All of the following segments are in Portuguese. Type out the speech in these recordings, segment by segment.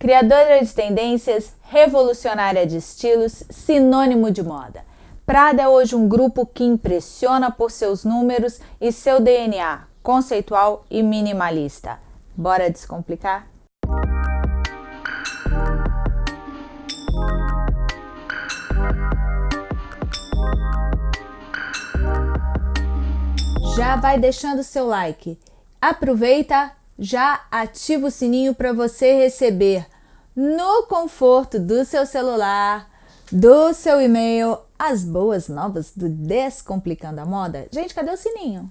Criadora de tendências, revolucionária de estilos, sinônimo de moda. Prada é hoje um grupo que impressiona por seus números e seu DNA conceitual e minimalista. Bora descomplicar? Já vai deixando seu like. Aproveita, já ativa o sininho para você receber no conforto do seu celular, do seu e-mail, as boas novas do Descomplicando a Moda. Gente, cadê o sininho?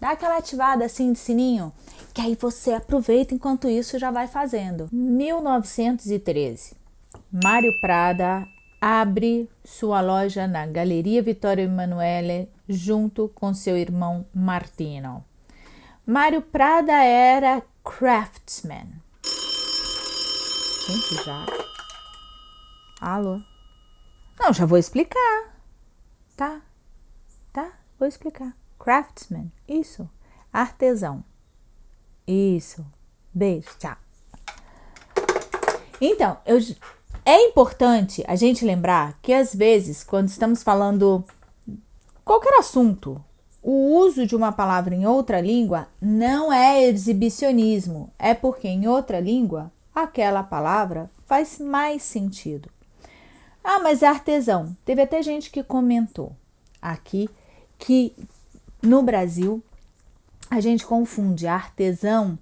Dá aquela ativada assim de sininho, que aí você aproveita enquanto isso já vai fazendo. 1913. Mário Prada abre sua loja na Galeria Vittorio Emanuele junto com seu irmão Martino. Mário Prada era craftsman. Gente, já. Alô? Não, já vou explicar. Tá? Tá? Vou explicar. Craftsman. Isso. Artesão. Isso. Beijo. Tchau. Então, eu, é importante a gente lembrar que às vezes, quando estamos falando qualquer assunto, o uso de uma palavra em outra língua não é exibicionismo, é porque em outra língua aquela palavra faz mais sentido. Ah, mas é artesão. Teve até gente que comentou aqui que no Brasil a gente confunde artesão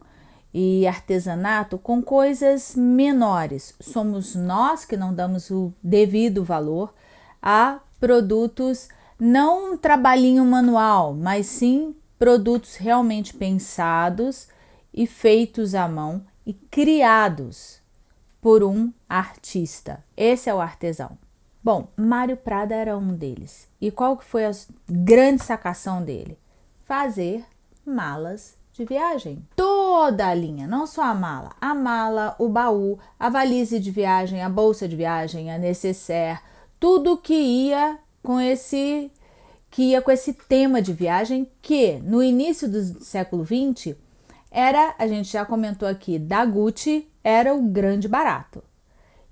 e artesanato com coisas menores. Somos nós que não damos o devido valor a produtos não um trabalhinho manual, mas sim produtos realmente pensados e feitos à mão e criados por um artista. Esse é o artesão. Bom, Mário Prada era um deles. E qual que foi a grande sacação dele? Fazer malas de viagem. Toda a linha, não só a mala. A mala, o baú, a valise de viagem, a bolsa de viagem, a necessaire, tudo que ia com esse que ia com esse tema de viagem que no início do século 20 era, a gente já comentou aqui, da Gucci era o grande barato.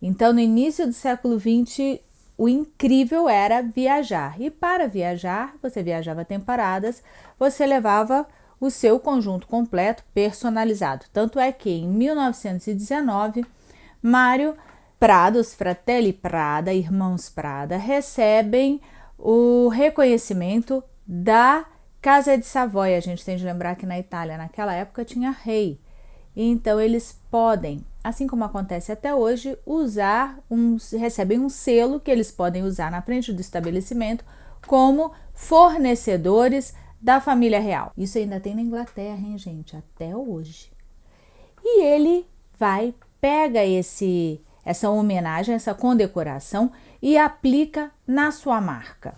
Então no início do século 20 o incrível era viajar. E para viajar, você viajava temporadas, você levava o seu conjunto completo personalizado. Tanto é que em 1919, Mário Prada, os Fratelli Prada, irmãos Prada, recebem o reconhecimento da Casa de Savoia. A gente tem de lembrar que na Itália, naquela época, tinha rei. Então, eles podem, assim como acontece até hoje, usar um, recebem um selo que eles podem usar na frente do estabelecimento como fornecedores da família real. Isso ainda tem na Inglaterra, hein, gente? Até hoje. E ele vai, pega esse essa homenagem, essa condecoração e aplica na sua marca.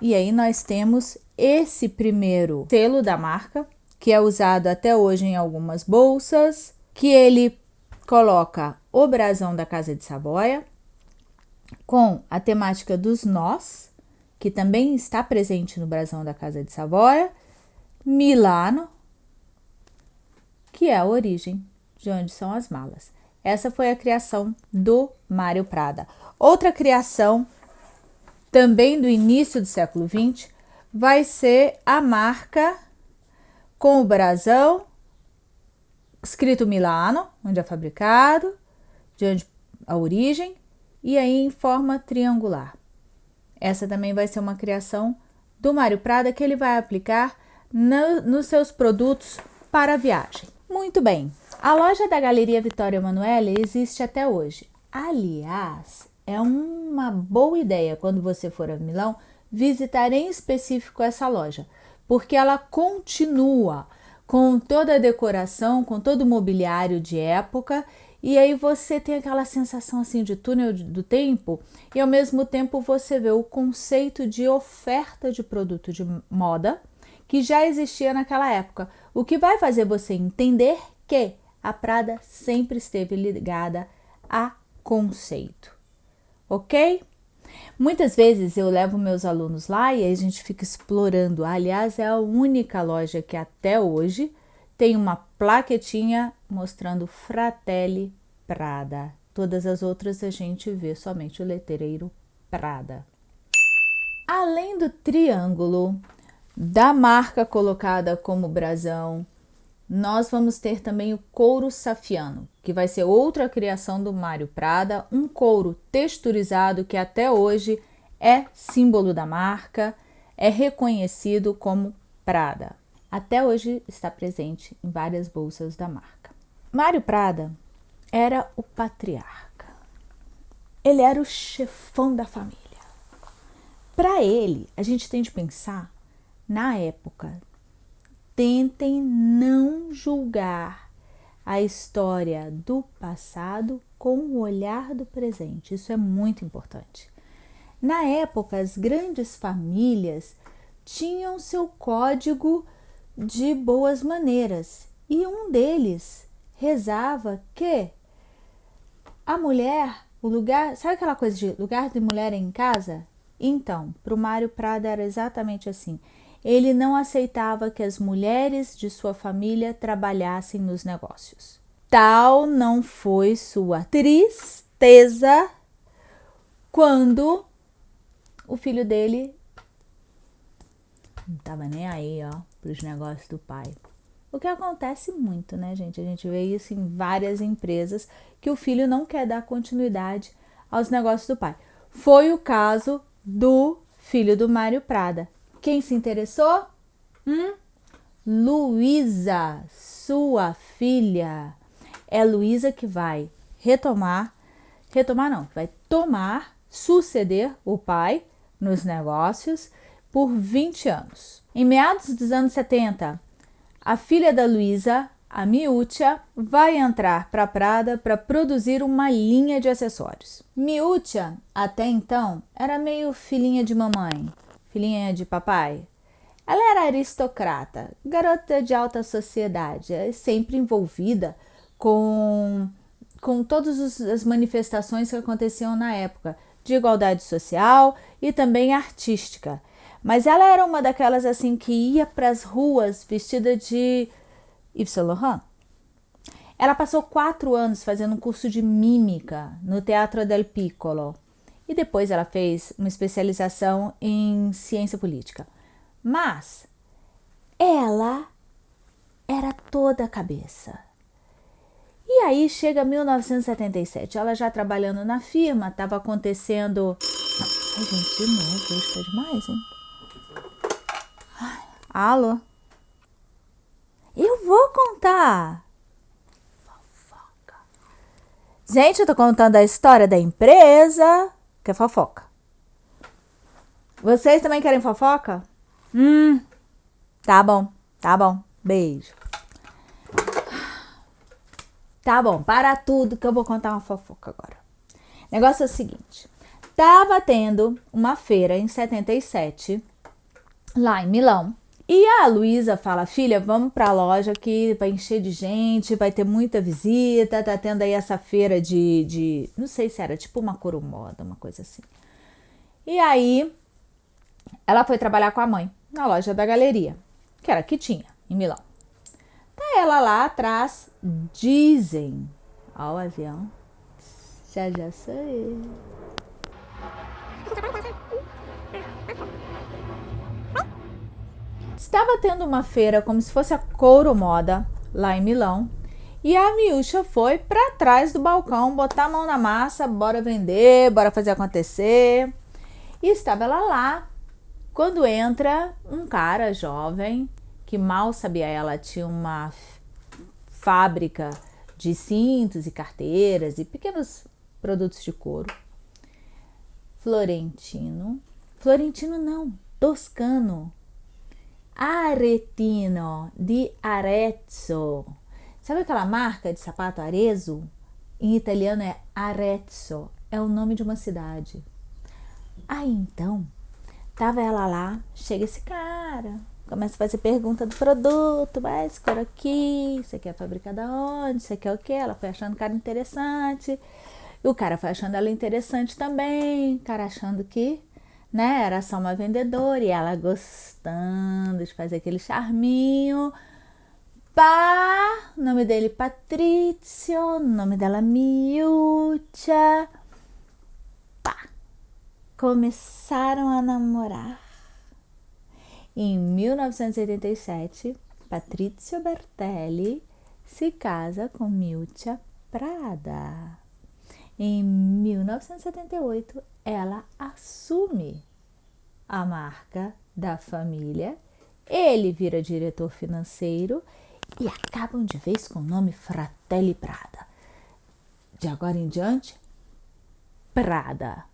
E aí nós temos esse primeiro selo da marca, que é usado até hoje em algumas bolsas, que ele coloca o brasão da Casa de Savoia, com a temática dos nós, que também está presente no brasão da Casa de Savoia, Milano, que é a origem de onde são as malas. Essa foi a criação do Mário Prada. Outra criação, também do início do século XX, vai ser a marca com o brasão escrito Milano, onde é fabricado, de onde a origem, e aí em forma triangular. Essa também vai ser uma criação do Mário Prada que ele vai aplicar no, nos seus produtos para viagem. Muito bem, a loja da Galeria Vitória Emanuele existe até hoje. Aliás, é uma boa ideia quando você for a Milão visitar em específico essa loja, porque ela continua com toda a decoração, com todo o mobiliário de época e aí você tem aquela sensação assim de túnel do tempo e ao mesmo tempo você vê o conceito de oferta de produto de moda que já existia naquela época, o que vai fazer você entender que a Prada sempre esteve ligada a conceito, ok? Muitas vezes eu levo meus alunos lá e a gente fica explorando. Aliás, é a única loja que até hoje tem uma plaquetinha mostrando Fratelli Prada. Todas as outras a gente vê somente o letreiro Prada. Além do triângulo, da marca colocada como brasão, nós vamos ter também o couro safiano, que vai ser outra criação do Mário Prada, um couro texturizado que até hoje é símbolo da marca, é reconhecido como Prada. Até hoje está presente em várias bolsas da marca. Mário Prada era o patriarca. Ele era o chefão da família. Para ele, a gente tem de pensar na época. Tentem não julgar a história do passado com o olhar do presente. Isso é muito importante. Na época, as grandes famílias tinham seu código de boas maneiras e um deles rezava que a mulher, o lugar, sabe aquela coisa de lugar de mulher em casa? Então, para o Mário Prada era exatamente assim. Ele não aceitava que as mulheres de sua família trabalhassem nos negócios. Tal não foi sua tristeza quando o filho dele não estava nem aí, ó, para os negócios do pai. O que acontece muito, né, gente? A gente vê isso em várias empresas que o filho não quer dar continuidade aos negócios do pai. Foi o caso do filho do Mário Prada. Quem se interessou? Hum? Luísa, sua filha. É Luísa que vai retomar, retomar não, vai tomar, suceder o pai nos negócios por 20 anos. Em meados dos anos 70, a filha da Luísa, a Miúcha, vai entrar para Prada para produzir uma linha de acessórios. Miúcha, até então, era meio filhinha de mamãe, filhinha de papai. Ela era aristocrata, garota de alta sociedade, é sempre envolvida com, com todas as manifestações que aconteciam na época, de igualdade social e também artística. Mas ela era uma daquelas assim que ia para as ruas vestida de Yves Saint Laurent. Ela passou quatro anos fazendo um curso de mímica no Teatro del Piccolo e depois ela fez uma especialização em ciência política. Mas ela era toda cabeça. E aí chega 1977, ela já trabalhando na firma, estava acontecendo. Ai, gente, de novo, isso tá demais, hein? Ai, alô? Eu vou contar. Fofoca. Gente, eu tô contando a história da empresa que é fofoca. Vocês também querem fofoca? Hum, tá bom, tá bom. Beijo. Tá bom, para tudo que eu vou contar uma fofoca agora. Negócio é o seguinte: tava tendo uma feira em 77, lá em Milão, e a Luísa fala: Filha, vamos para a loja que vai encher de gente, vai ter muita visita. Tá tendo aí essa feira de. de não sei se era tipo uma coromoda, uma coisa assim. E aí ela foi trabalhar com a mãe na loja da galeria, que era que tinha em Milão. Tá ela lá atrás, dizem. Ó, o avião. Já já sou. Estava tendo uma feira como se fosse a Couro Moda, lá em Milão, e a Miúcha foi para trás do balcão, botar a mão na massa, bora vender, bora fazer acontecer. E estava ela lá, quando entra um cara jovem, que mal sabia ela, tinha uma fábrica de cintos e carteiras e pequenos produtos de couro. Florentino. Florentino não, toscano Aretino di Arezzo. Sabe aquela marca de sapato Arezzo? Em italiano é Arezzo, é o nome de uma cidade. Aí então, tava ela lá, chega esse cara, começa a fazer pergunta do produto, vai esse aqui, você quer fabricar da onde, você quer o que? Ela foi achando o cara interessante, e o cara foi achando ela interessante também, o cara achando que né? Era só uma vendedora e ela gostando de fazer aquele charminho. Pá, nome dele Patrício, nome dela Miúcha. Pá, começaram a namorar. Em 1987, Patrício Bertelli se casa com Miúcha Prada. Em 1978, ela assume a marca da família. Ele vira diretor financeiro e acabam de vez com o nome Fratelli Prada. De agora em diante, Prada.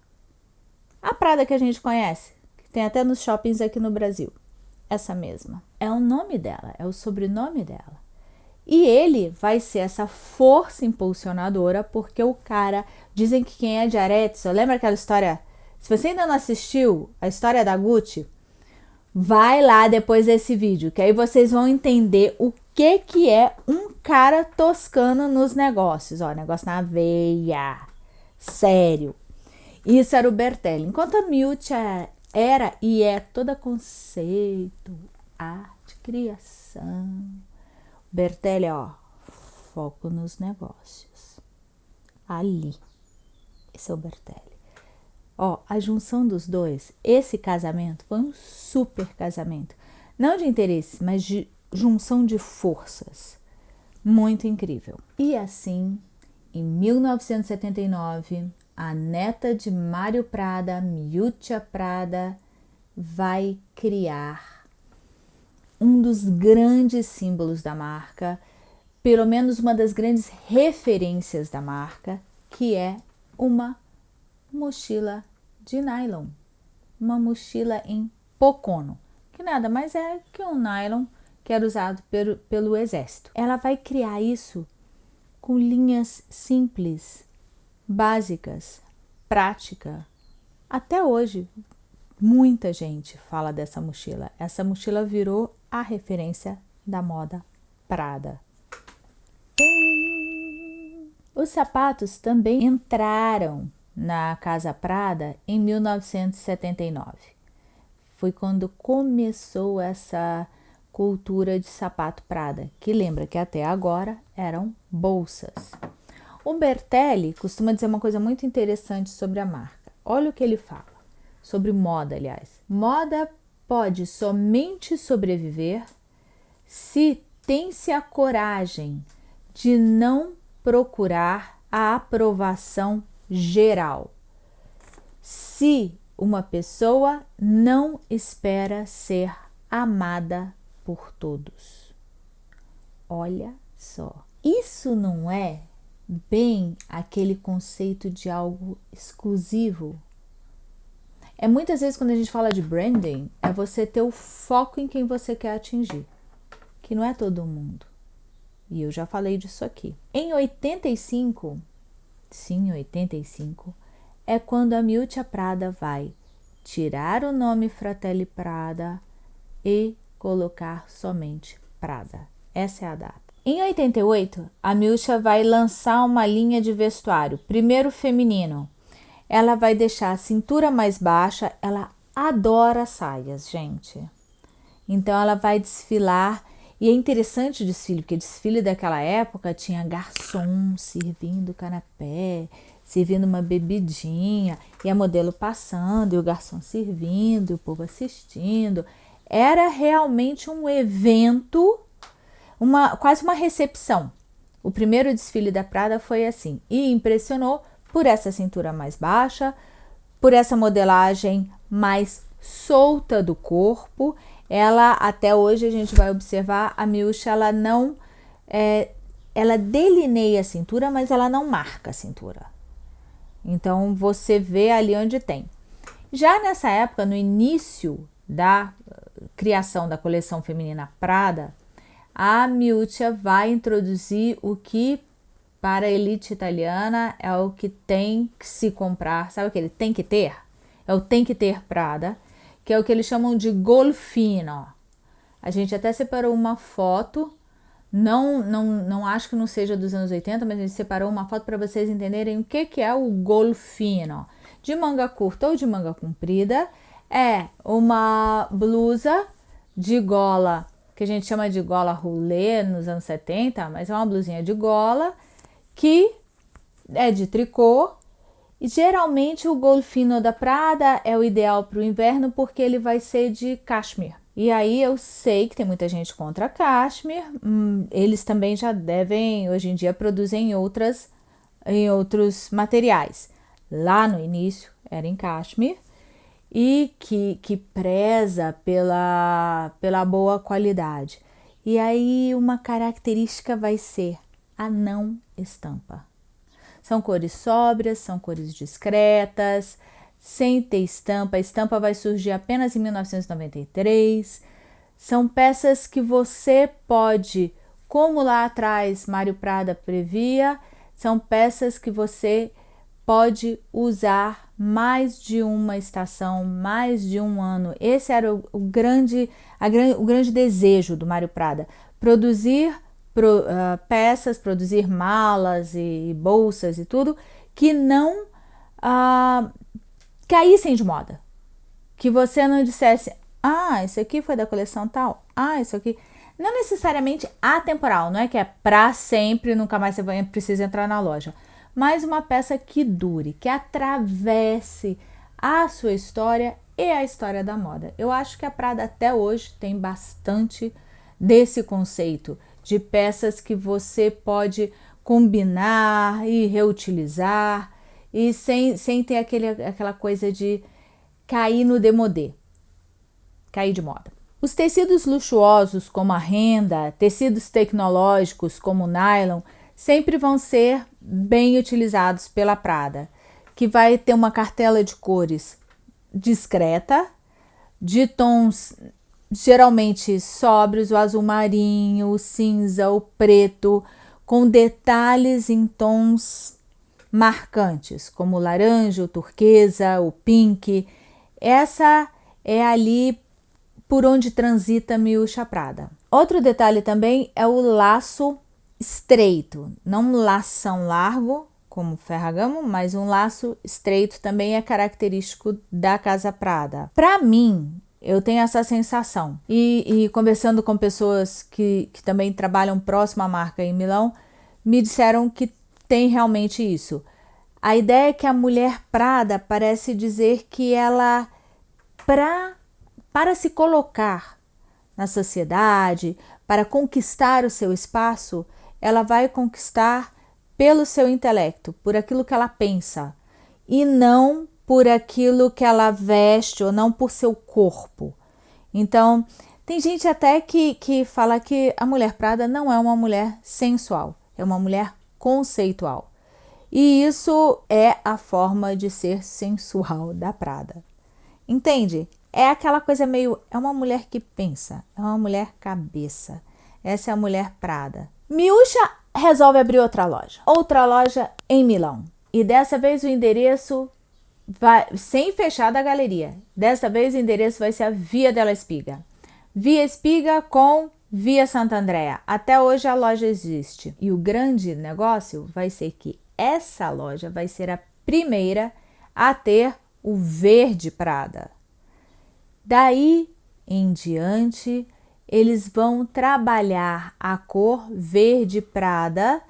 A Prada que a gente conhece, que tem até nos shoppings aqui no Brasil. Essa mesma. É o nome dela, é o sobrenome dela. E ele vai ser essa força impulsionadora, porque o cara. Dizem que quem é de Arezzo, lembra aquela história? Se você ainda não assistiu a história da Gucci, vai lá depois desse vídeo, que aí vocês vão entender o que que é um cara toscano nos negócios. Ó, negócio na veia. Sério. Isso era o Bertelli. Enquanto a Miúcha era e é toda conceito, arte, criação. Bertelli, ó, foco nos negócios. Ali. Esse é o Bertelli. Ó, a junção dos dois, esse casamento foi um super casamento. Não de interesse, mas de junção de forças. Muito incrível. E assim, em 1979, a neta de Mário Prada, Miúcha Prada, vai criar um dos grandes símbolos da marca, pelo menos uma das grandes referências da marca, que é uma mochila de nylon, uma mochila em pocono, que nada mais é que um nylon que era usado pelo, pelo exército. Ela vai criar isso com linhas simples, básicas, prática. Até hoje, muita gente fala dessa mochila. Essa mochila virou a referência da moda Prada. Os sapatos também entraram na Casa Prada em 1979. Foi quando começou essa cultura de sapato Prada, que lembra que até agora eram bolsas. O Bertelli costuma dizer uma coisa muito interessante sobre a marca. Olha o que ele fala sobre moda, aliás. Moda pode somente sobreviver se tem-se a coragem de não procurar a aprovação geral. Se uma pessoa não espera ser amada por todos. Olha só, isso não é bem aquele conceito de algo exclusivo. É muitas vezes quando a gente fala de branding, é você ter o foco em quem você quer atingir, que não é todo mundo. E eu já falei disso aqui. Em 85, sim, 85, é quando a Miúcha Prada vai tirar o nome Fratelli Prada e colocar somente Prada. Essa é a data. Em 88, a Milcha vai lançar uma linha de vestuário, primeiro feminino. Ela vai deixar a cintura mais baixa, ela adora saias, gente. Então ela vai desfilar e é interessante o desfile, porque desfile daquela época tinha garçom servindo canapé, servindo uma bebidinha, e a modelo passando, e o garçom servindo, e o povo assistindo era realmente um evento, uma quase uma recepção. O primeiro desfile da Prada foi assim e impressionou por essa cintura mais baixa, por essa modelagem mais solta do corpo. Ela até hoje a gente vai observar a Miúcha, ela não é, ela delineia a cintura, mas ela não marca a cintura. Então você vê ali onde tem. Já nessa época, no início da criação da coleção feminina Prada, a Miuccia vai introduzir o que para a elite italiana é o que tem que se comprar, sabe o que ele tem que ter? É o tem que ter Prada, que é o que eles chamam de golfino. A gente até separou uma foto, não, não, não acho que não seja dos anos 80, mas a gente separou uma foto para vocês entenderem o que, que é o golfino. De manga curta ou de manga comprida, é uma blusa de gola que a gente chama de gola roulé nos anos 70, mas é uma blusinha de gola que é de tricô. E geralmente o golfino da Prada é o ideal para o inverno porque ele vai ser de cashmere. E aí eu sei que tem muita gente contra cashmere, hum, eles também já devem, hoje em dia, produzem outras, em outros materiais. Lá no início era em cashmere, e que, que preza pela, pela boa qualidade. E aí uma característica vai ser a não estampa. São cores sóbrias, são cores discretas, sem ter estampa. A estampa vai surgir apenas em 1993. São peças que você pode, como lá atrás Mário Prada previa, são peças que você pode usar mais de uma estação, mais de um ano. Esse era o, o grande, a, o grande desejo do Mário Prada, produzir pro, uh, peças, produzir malas e, e, bolsas e tudo que não uh, caíssem de moda. Que você não dissesse, ah, isso aqui foi da coleção tal, ah, isso aqui. Não necessariamente atemporal, não é que é para sempre, nunca mais você vai, precisa entrar na loja mas uma peça que dure, que atravesse a sua história e a história da moda. Eu acho que a Prada até hoje tem bastante desse conceito de peças que você pode combinar e reutilizar e sem, sem ter aquele, aquela coisa de cair no demodê, cair de moda. Os tecidos luxuosos como a renda, tecidos tecnológicos como o nylon, sempre vão ser bem utilizados pela Prada, que vai ter uma cartela de cores discreta, de tons geralmente sóbrios, o azul marinho, o cinza, o preto, com detalhes em tons marcantes, como o laranja, o turquesa, o pink. Essa é ali por onde transita Miúcha Prada. Outro detalhe também é o laço estreito, não um lação largo, como Ferragamo, mas um laço estreito também é característico da Casa Prada. Para mim, eu tenho essa sensação. E, e conversando com pessoas que, que também trabalham próximo à marca em Milão, me disseram que tem realmente isso. A ideia é que a mulher Prada parece dizer que ela, pra, para se colocar na sociedade, para conquistar o seu espaço, ela vai conquistar pelo seu intelecto, por aquilo que ela pensa, e não por aquilo que ela veste ou não por seu corpo. Então, tem gente até que, que fala que a mulher Prada não é uma mulher sensual, é uma mulher conceitual. E isso é a forma de ser sensual da Prada. Entende? É aquela coisa meio. É uma mulher que pensa, é uma mulher cabeça. Essa é a mulher Prada. Miúcha resolve abrir outra loja, outra loja em Milão. E dessa vez o endereço vai sem fechar da galeria. Dessa vez o endereço vai ser a Via della Espiga. Via Espiga com Via Santa Andrea. Até hoje a loja existe. E o grande negócio vai ser que essa loja vai ser a primeira a ter o verde Prada. Daí em diante, eles vão trabalhar a cor verde prada.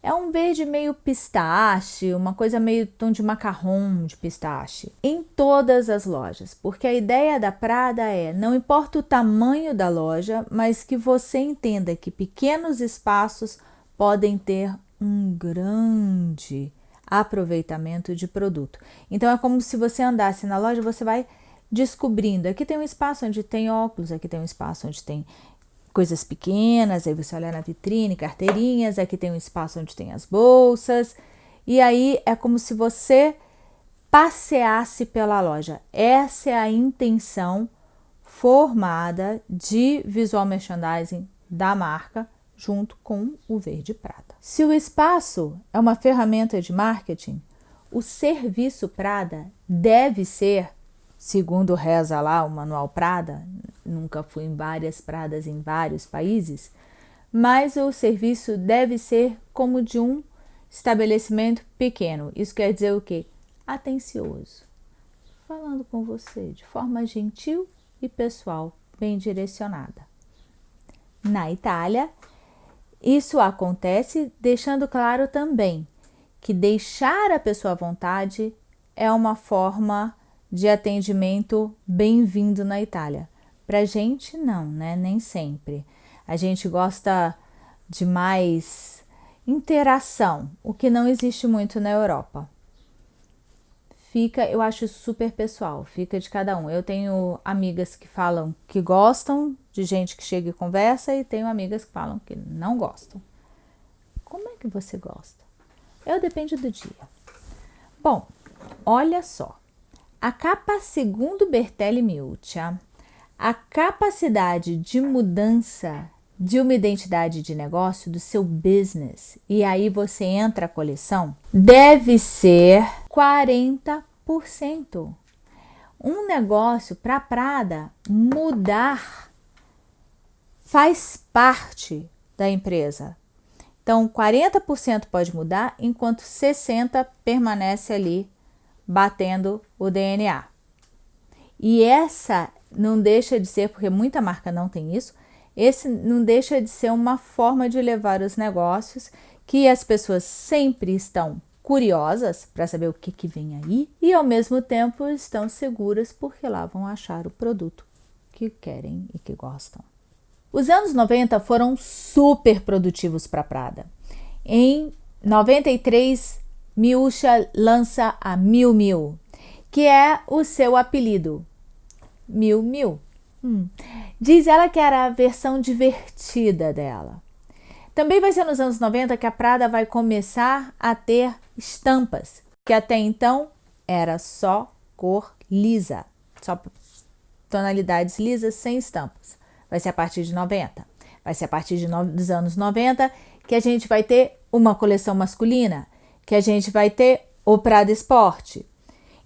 É um verde meio pistache, uma coisa meio tom de macarrão de pistache, em todas as lojas, porque a ideia da Prada é: não importa o tamanho da loja, mas que você entenda que pequenos espaços podem ter um grande aproveitamento de produto. Então é como se você andasse na loja, você vai descobrindo. Aqui tem um espaço onde tem óculos, aqui tem um espaço onde tem coisas pequenas, aí você olha na vitrine, carteirinhas, aqui tem um espaço onde tem as bolsas, e aí é como se você passeasse pela loja. Essa é a intenção formada de visual merchandising da marca junto com o verde prata. Se o espaço é uma ferramenta de marketing, o serviço Prada deve ser segundo reza lá o Manual Prada, nunca fui em várias pradas em vários países, mas o serviço deve ser como de um estabelecimento pequeno. Isso quer dizer o quê? Atencioso. Falando com você de forma gentil e pessoal, bem direcionada. na Itália. Isso acontece deixando claro também que deixar a pessoa à vontade é uma forma de atendimento bem-vindo na Itália. Pra gente, não, né? Nem sempre. A gente gosta de mais interação, o que não existe muito na Europa. Fica, eu acho super pessoal, fica de cada um. Eu tenho amigas que falam que gostam de gente que chega e conversa e tenho amigas que falam que não gostam. Como é que você gosta? Eu depende do dia. Bom, olha só. A capa, segundo Bertelli Miuccia, a capacidade de mudança de uma identidade de negócio do seu business e aí você entra a coleção deve ser 40%. Um negócio para Prada mudar faz parte da empresa. Então 40% pode mudar enquanto 60 permanece ali batendo o DNA. E essa não deixa de ser, porque muita marca não tem isso, esse não deixa de ser uma forma de levar os negócios que as pessoas sempre estão curiosas para saber o que, que vem aí e ao mesmo tempo estão seguras porque lá vão achar o produto que querem e que gostam. Os anos 90 foram super produtivos para Prada. Em 93, Miúcha lança a Mil Mil, que é o seu apelido, Mil Mil. Hum. Diz ela que era a versão divertida dela. Também vai ser nos anos 90 que a Prada vai começar a ter estampas, que até então era só cor lisa, só tonalidades lisas sem estampas. Vai ser a partir de 90. Vai ser a partir de no, dos anos 90 que a gente vai ter uma coleção masculina, que a gente vai ter o Prada Esporte,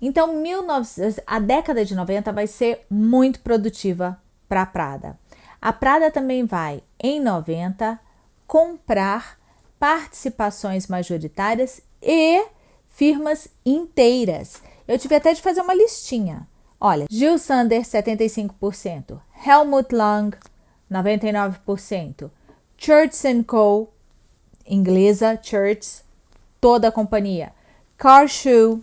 então, 19, a década de 90 vai ser muito produtiva para a Prada. A Prada também vai, em 90, comprar participações majoritárias e firmas inteiras. Eu tive até de fazer uma listinha. Olha, Gil Sander, 75%, Helmut Lang, 99%, Church Co., inglesa, Church, toda a companhia, Car Shoe,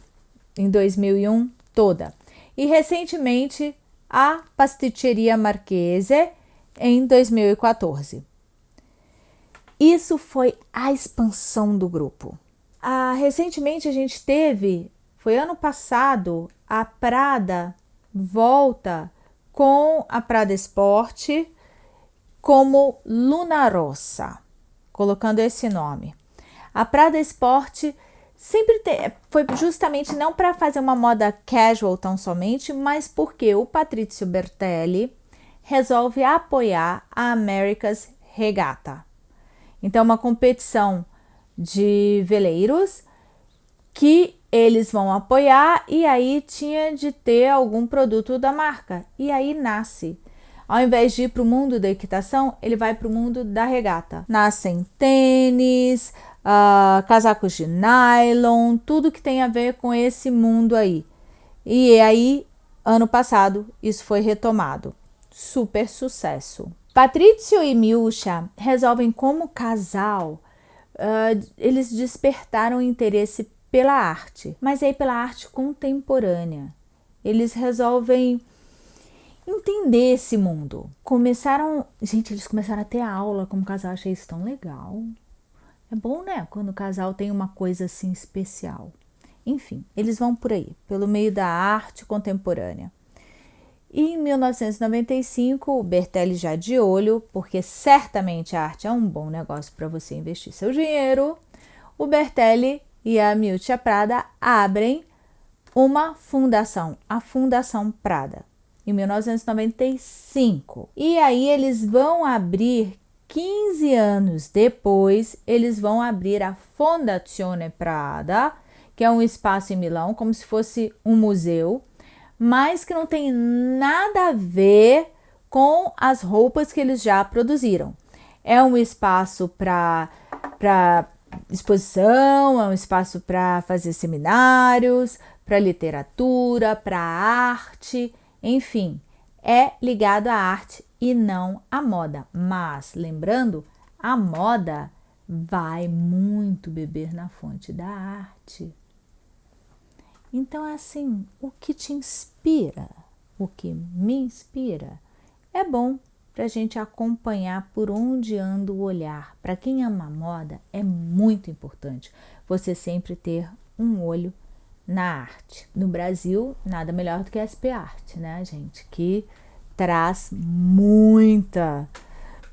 em 2001 toda. E recentemente a Pasticceria Marchese em 2014. Isso foi a expansão do grupo. Ah, recentemente a gente teve, foi ano passado, a Prada volta com a Prada Esporte como Luna Rossa, colocando esse nome. A Prada Esporte sempre te, foi justamente não para fazer uma moda casual tão somente, mas porque o Patrizio Bertelli resolve apoiar a America's Regata. Então, uma competição de veleiros que eles vão apoiar e aí tinha de ter algum produto da marca. E aí nasce. Ao invés de ir para o mundo da equitação, ele vai para o mundo da regata. Nascem tênis, uh, casacos de nylon, tudo que tem a ver com esse mundo aí. E aí, ano passado, isso foi retomado. Super sucesso. Patrício e Miúcha resolvem como casal, uh, eles despertaram interesse pela arte, mas aí pela arte contemporânea. Eles resolvem entender esse mundo. Começaram, gente, eles começaram a ter aula como casal, achei isso tão legal. É bom, né? Quando o casal tem uma coisa assim especial. Enfim, eles vão por aí, pelo meio da arte contemporânea. E em 1995, o Bertelli já de olho, porque certamente a arte é um bom negócio para você investir seu dinheiro, o Bertelli e a Miuccia Prada abrem uma fundação, a Fundação Prada, em 1995. E aí eles vão abrir 15 anos depois, eles vão abrir a Fondazione Prada, que é um espaço em Milão, como se fosse um museu, mas que não tem nada a ver com as roupas que eles já produziram. É um espaço para exposição, é um espaço para fazer seminários, para literatura, para arte, enfim, é ligado à arte e não à moda. Mas, lembrando, a moda vai muito beber na fonte da arte. Então, é assim, o que te inspira, o que me inspira, é bom para a gente acompanhar por onde anda o olhar. Para quem ama a moda, é muito importante você sempre ter um olho na arte. No Brasil, nada melhor do que a SP Art, né, gente? Que traz muita,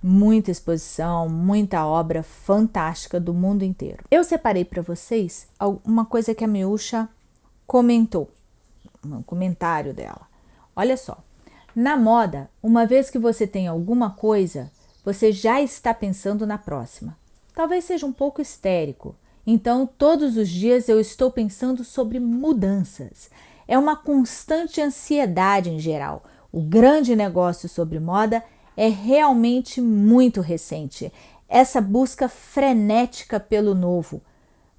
muita exposição, muita obra fantástica do mundo inteiro. Eu separei para vocês uma coisa que a Miúcha comentou, um comentário dela. Olha só, na moda, uma vez que você tem alguma coisa, você já está pensando na próxima. Talvez seja um pouco histérico, então todos os dias eu estou pensando sobre mudanças. É uma constante ansiedade em geral. O grande negócio sobre moda é realmente muito recente. Essa busca frenética pelo novo.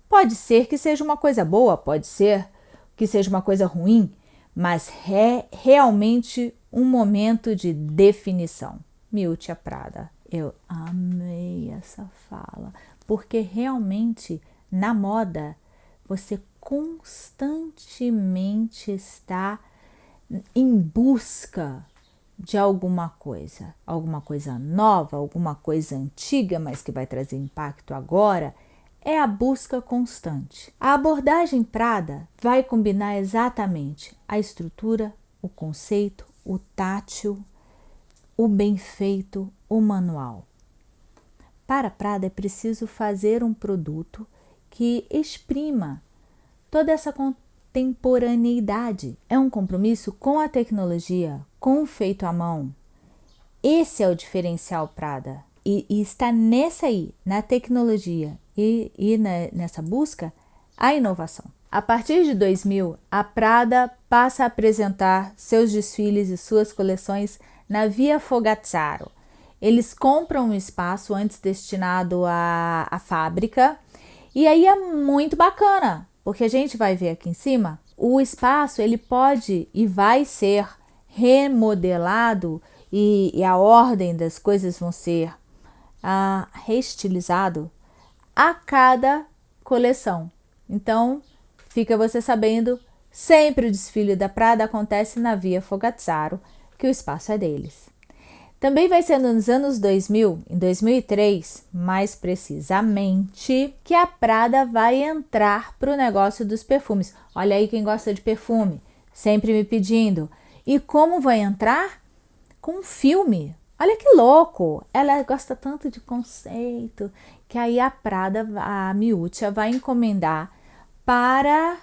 Pode ser que seja uma coisa boa, pode ser que seja uma coisa ruim, mas é realmente um momento de definição. Miltia Prada. Eu amei essa fala, porque realmente na moda você constantemente está em busca de alguma coisa, alguma coisa nova, alguma coisa antiga, mas que vai trazer impacto agora é a busca constante. A abordagem Prada vai combinar exatamente a estrutura, o conceito, o tátil, o bem feito, o manual. Para Prada é preciso fazer um produto que exprima toda essa contemporaneidade. É um compromisso com a tecnologia, com o feito à mão. Esse é o diferencial Prada. E, e está nessa aí, na tecnologia e, e na, nessa busca, a inovação. A partir de 2000, a Prada passa a apresentar seus desfiles e suas coleções na Via Fogazzaro. Eles compram um espaço antes destinado à, à fábrica e aí é muito bacana, porque a gente vai ver aqui em cima, o espaço ele pode e vai ser remodelado e, e a ordem das coisas vão ser ah, reestilizado a cada coleção. Então, fica você sabendo, sempre o desfile da Prada acontece na Via Fogazzaro, que o espaço é deles. Também vai ser nos anos 2000, em 2003, mais precisamente, que a Prada vai entrar para o negócio dos perfumes. Olha aí quem gosta de perfume, sempre me pedindo. E como vai entrar? Com um filme. Olha que louco! Ela gosta tanto de conceito que aí a Prada, a Miúcha, vai encomendar para.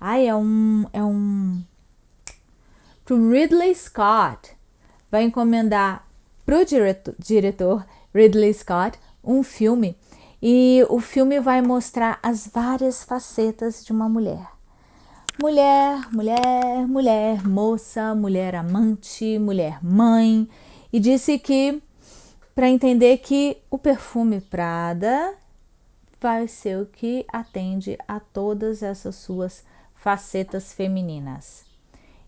Ai, é um. É um. Para Ridley Scott. Vai encomendar para o diretor, diretor Ridley Scott um filme e o filme vai mostrar as várias facetas de uma mulher. Mulher, mulher, mulher, moça, mulher amante, mulher mãe. E disse que para entender que o perfume Prada vai ser o que atende a todas essas suas facetas femininas.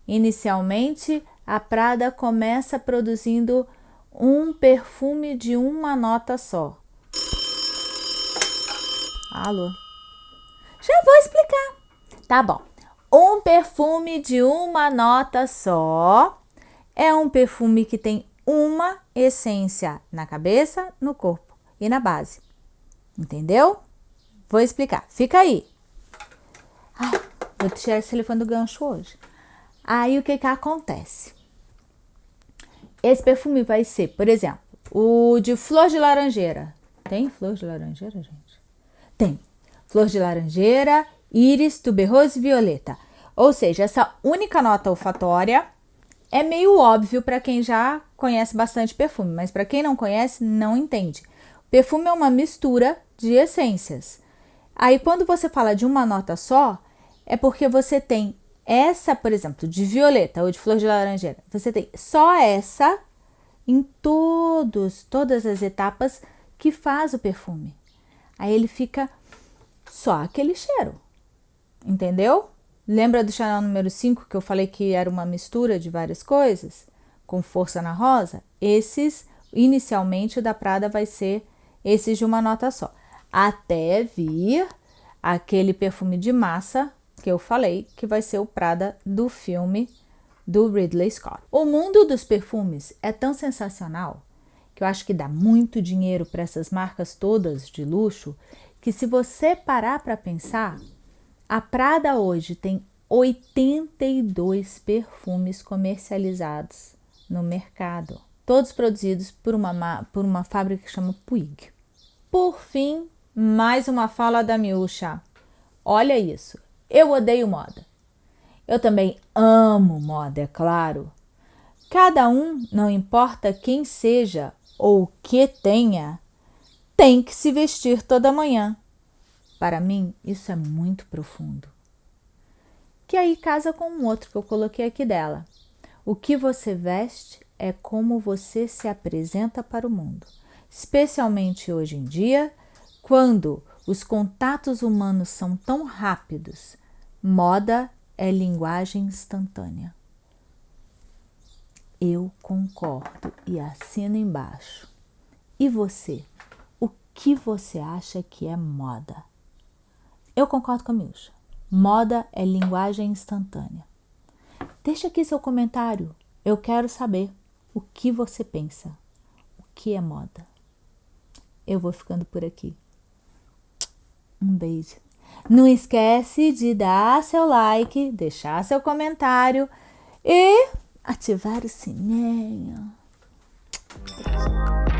Inicialmente, a Prada começa produzindo um perfume de uma nota só. Alô? Já vou explicar. Tá bom. Um perfume de uma nota só é um perfume que tem uma essência na cabeça, no corpo e na base. Entendeu? Vou explicar. Fica aí. Ai, vou tirar esse telefone do gancho hoje. Aí o que que acontece? Esse perfume vai ser, por exemplo, o de flor de laranjeira. Tem flor de laranjeira, gente? Tem. Flor de laranjeira, íris, tuberose violeta. Ou seja, essa única nota olfatória é meio óbvio para quem já conhece bastante perfume, mas para quem não conhece, não entende. Perfume é uma mistura de essências. Aí, quando você fala de uma nota só, é porque você tem essa, por exemplo, de violeta ou de flor de laranjeira, você tem só essa em todos, todas as etapas que faz o perfume. Aí ele fica só aquele cheiro. Entendeu? Lembra do Chanel número 5 que eu falei que era uma mistura de várias coisas? com força na rosa, esses, inicialmente, da Prada vai ser esses de uma nota só. Até vir aquele perfume de massa que eu falei, que vai ser o Prada do filme do Ridley Scott. O mundo dos perfumes é tão sensacional que eu acho que dá muito dinheiro para essas marcas todas de luxo, que se você parar para pensar, a Prada hoje tem 82 perfumes comercializados no mercado, todos produzidos por uma, por uma fábrica que chama Puig. Por fim, mais uma fala da Miúcha. Olha isso, eu odeio moda. Eu também amo moda, é claro. Cada um, não importa quem seja ou que tenha, tem que se vestir toda manhã. Para mim, isso é muito profundo. Que aí casa com um outro que eu coloquei aqui dela. O que você veste é como você se apresenta para o mundo, especialmente hoje em dia, quando os contatos humanos são tão rápidos. Moda é linguagem instantânea. Eu concordo e assino embaixo. E você? O que você acha que é moda? Eu concordo com a Milcha. Moda é linguagem instantânea. Deixa aqui seu comentário. Eu quero saber o que você pensa. O que é moda? Eu vou ficando por aqui. Um beijo. Não esquece de dar seu like, deixar seu comentário e ativar o sininho. Beijo.